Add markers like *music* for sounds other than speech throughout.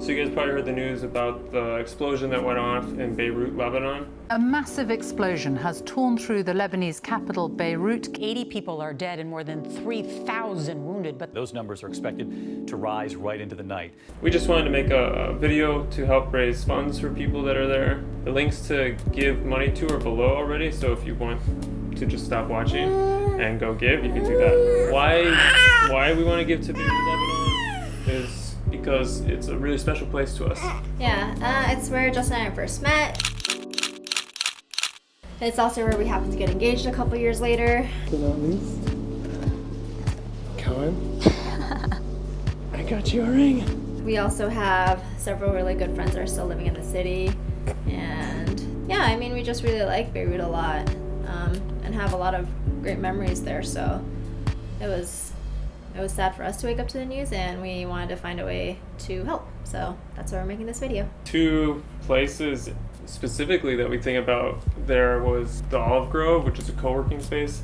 So you guys probably heard the news about the explosion that went off in Beirut, Lebanon. A massive explosion has torn through the Lebanese capital, Beirut. 80 people are dead and more than 3,000 wounded, but those numbers are expected to rise right into the night. We just wanted to make a, a video to help raise funds for people that are there. The links to give money to are below already, so if you want to just stop watching and go give, you can do that. Why, why we want to give to Beirut, Lebanon is because it's a really special place to us. Yeah, uh, it's where Justin and I first met. It's also where we happened to get engaged a couple years later. But not least, Cohen, *laughs* I got you a ring. We also have several really good friends that are still living in the city. And yeah, I mean, we just really like Beirut a lot um, and have a lot of great memories there. So it was it was sad for us to wake up to the news and we wanted to find a way to help. So that's why we're making this video. Two places specifically that we think about there was the Olive Grove, which is a co-working space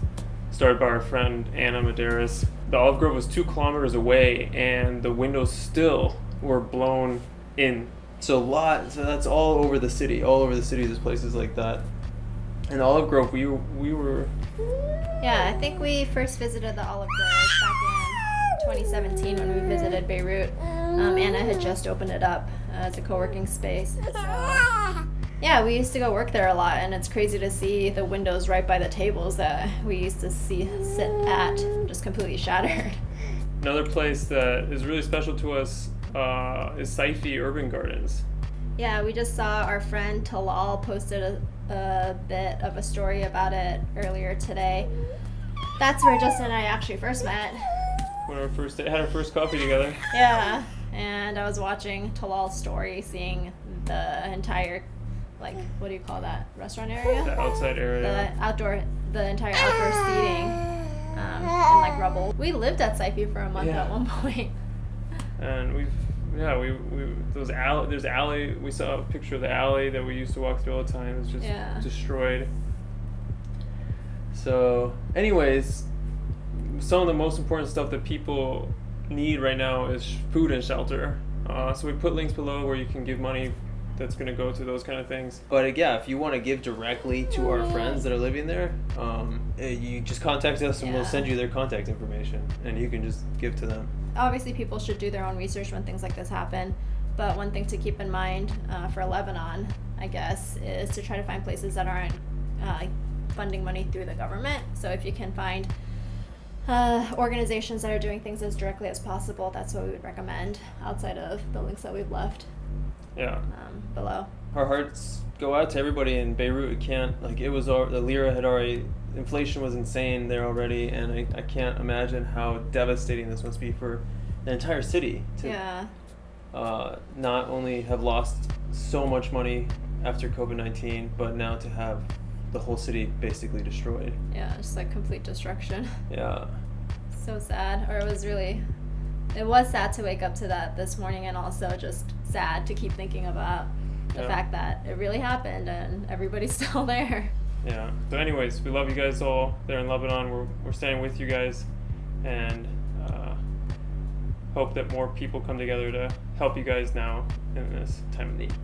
started by our friend Anna Medeiros. The Olive Grove was two kilometers away and the windows still were blown in. So a lot, so that's all over the city, all over the city there's places like that. And Olive Grove, we, we were... Yeah, I think we first visited the Olive Grove back in 2017 when we visited Beirut. Um, Anna had just opened it up uh, as a co-working space. So, yeah, we used to go work there a lot, and it's crazy to see the windows right by the tables that we used to see sit at just completely shattered. Another place that is really special to us uh, is Saifi Urban Gardens. Yeah, we just saw our friend Talal posted a, a bit of a story about it earlier today. That's where Justin and I actually first met when our first had our first coffee together. Yeah, and I was watching Talal's story, seeing the entire, like, what do you call that restaurant area? The outside area. The outdoor, the entire outdoor seating, um, and like rubble. We lived at Saifi for a month yeah. at one point. And we've yeah, we, we those alley there's alley we saw a picture of the alley that we used to walk through all the time. It's just yeah. destroyed. So anyways, some of the most important stuff that people need right now is food and shelter. Uh, so we put links below where you can give money that's going to go to those kind of things. But yeah, if you want to give directly to our friends that are living there, um, eh, you just contact us and yeah. we'll send you their contact information and you can just give to them. Obviously, people should do their own research when things like this happen. But one thing to keep in mind uh, for Lebanon, I guess, is to try to find places that aren't uh, funding money through the government. So if you can find uh, organizations that are doing things as directly as possible, that's what we would recommend outside of the links that we've left yeah. um, below. Our hearts go out to everybody in Beirut. We can't, like, it was, the lira had already, inflation was insane there already, and I, I can't imagine how devastating this must be for the entire city to yeah. uh, not only have lost so much money after COVID 19, but now to have the whole city basically destroyed. Yeah, just like complete destruction. *laughs* Yeah. so sad. Or it was really, it was sad to wake up to that this morning and also just sad to keep thinking about the yeah. fact that it really happened and everybody's *laughs* still there. Yeah. So, anyways, we love you guys all there in Lebanon. We're, we're standing with you guys and uh, hope that more people come together to help you guys now in this time of need.